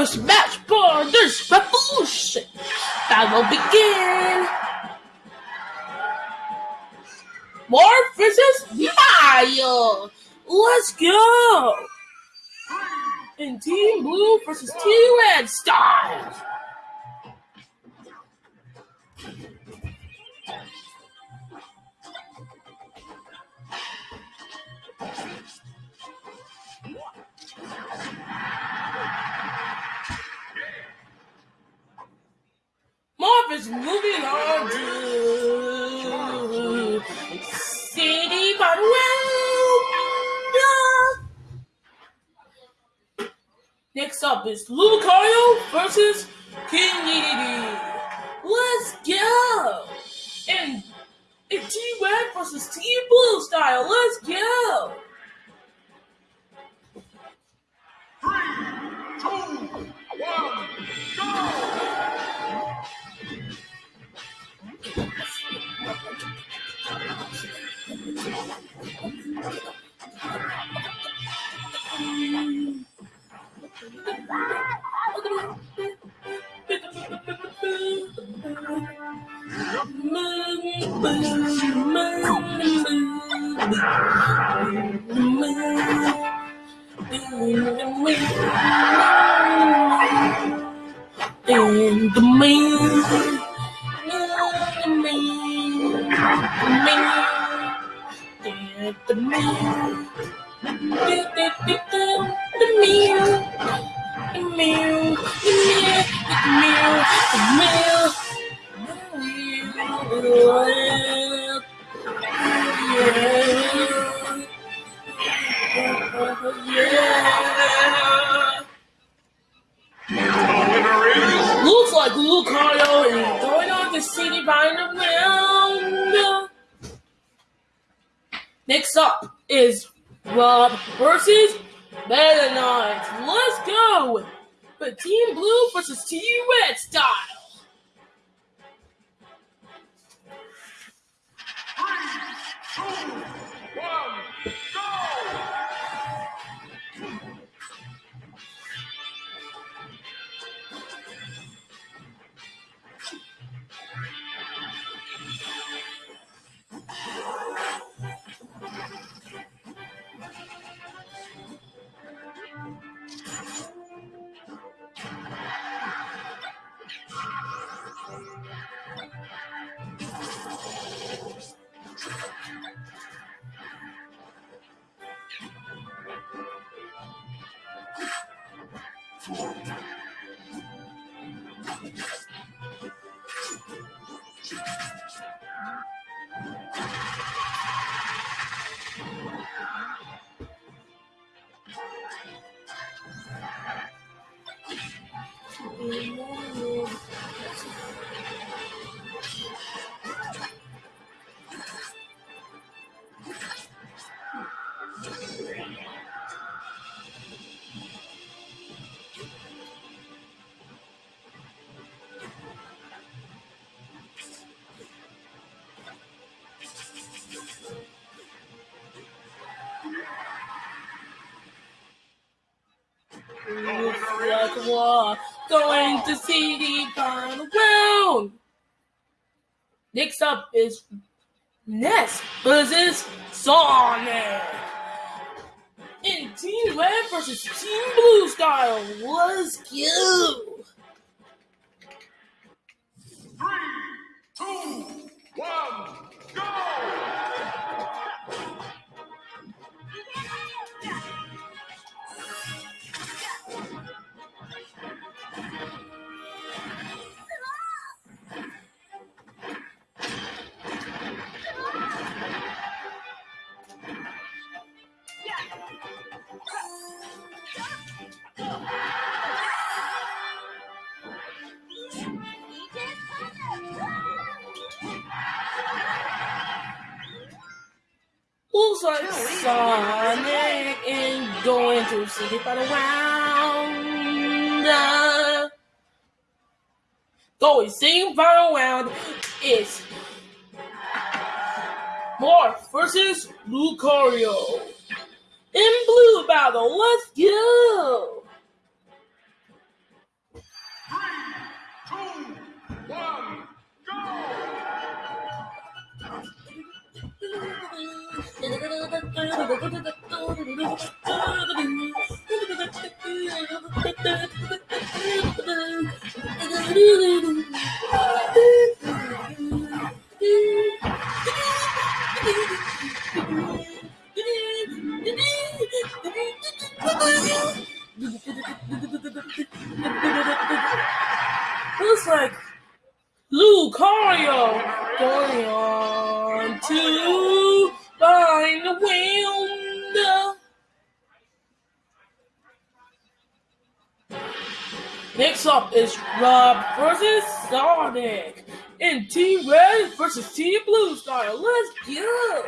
first match for this revolution that will begin. Mark versus Maya. Let's go. And Team Blue versus Team Red Styles. Is moving on to City Barwell. Next up is Lucario versus King Dedede. Let's go! And it's Team Red versus Team Blue style. Let's go! Three, two, one, go! And like Lucario is going on to City by the. Next up is Rob versus Meta Knight. Let's go! But Team Blue versus Team Red style. two, one, Looks we're going to City by the round. Next up is Ness versus Sonic. In Team Red versus Team Blue style. Let's go. Three, two, one, go! Like Sonic is going to City by the round. Uh, going City by the round is Morph versus Lucario. In blue battle, let's go! Looks like Lucario going on to find the wind. Next up is Rob versus Sonic in Team Red versus Team Blue style. Let's go!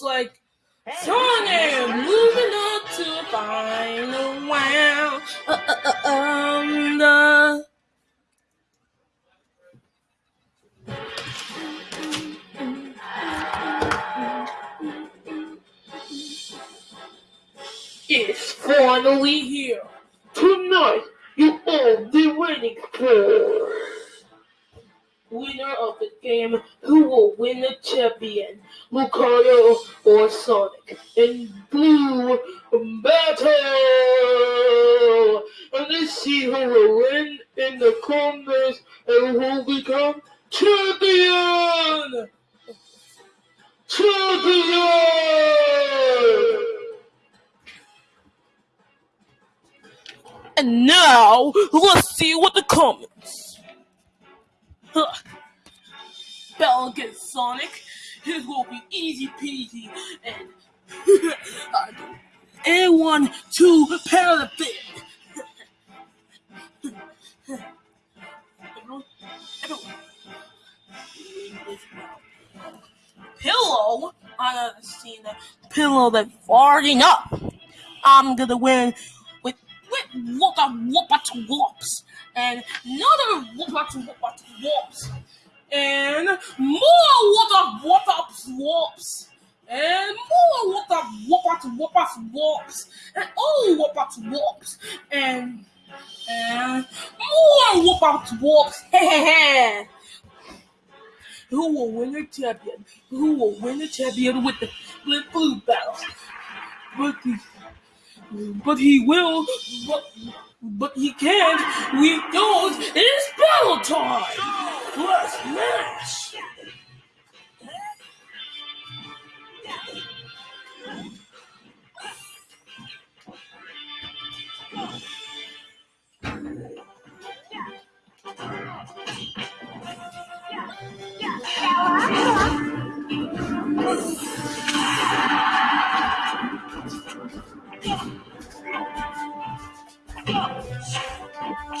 Looks like Sonic moving on to the final round. Uh, uh, uh, um, the It's finally here. Tonight, you all be waiting for. Winner of the game, who will win the champion, Lucario or Sonic? In blue battle! And let's see who will win in the comments and who will become champion! Champion! And now, let's see what the comments. Huh. Battle against Sonic. His will be easy peasy. And pair the thing. Pillow, I haven't seen the pillow that's farting up. I'm gonna win with with whoopa whoopa to whoops and another whoopa to whoopa to whoops and more whoopa to whoops and more to whoopa to whoops and oh whoopa to whoops and and more whoopa to whoops. Who will win the champion? Who will win the champion with the with blue battle? But the but he will, but, but he can't. We don't. It's battle time plus match. Yeah. Go!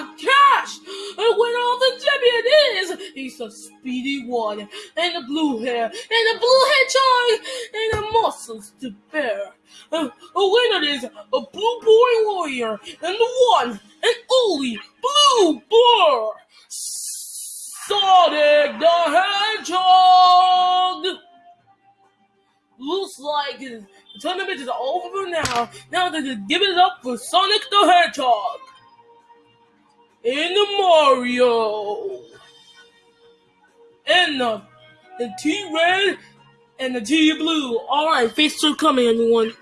A! And winner all the champion is he's a speedy one, and a blue hair, and a blue hedgehog, and the muscles to bear. Uh, a winner is a blue boy warrior, and the one and only blue blur, Sonic the Hedgehog. Looks like the tournament is over for now. Now they're giving it up for Sonic the Hedgehog and the Mario and the the T Red and the T Blue. All right, face two coming, everyone.